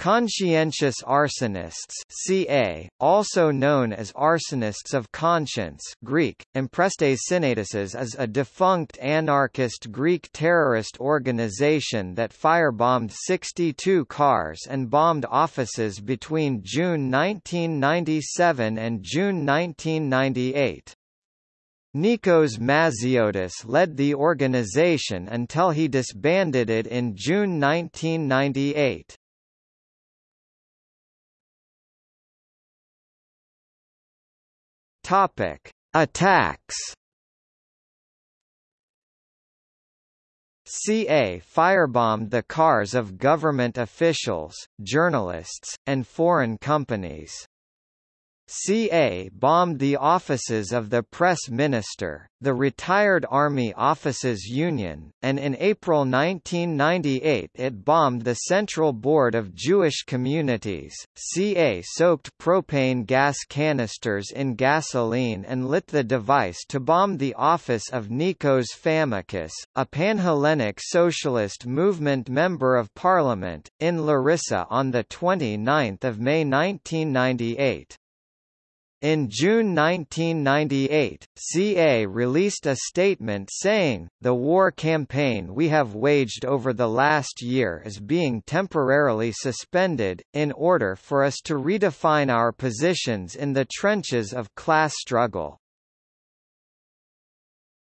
Conscientious arsonists ca, also known as arsonists of conscience Greek, Emprestes is a defunct anarchist Greek terrorist organization that firebombed 62 cars and bombed offices between June 1997 and June 1998. Nikos Maziotis led the organization until he disbanded it in June 1998. Topic: Attacks. CA firebombed the cars of government officials, journalists, and foreign companies. CA bombed the offices of the Press Minister, the Retired Army Officers Union, and in April 1998 it bombed the Central Board of Jewish Communities. CA soaked propane gas canisters in gasoline and lit the device to bomb the office of Nikos Famikis, a Panhellenic Socialist Movement Member of Parliament, in Larissa on 29 May 1998. In June 1998, CA released a statement saying, The war campaign we have waged over the last year is being temporarily suspended, in order for us to redefine our positions in the trenches of class struggle.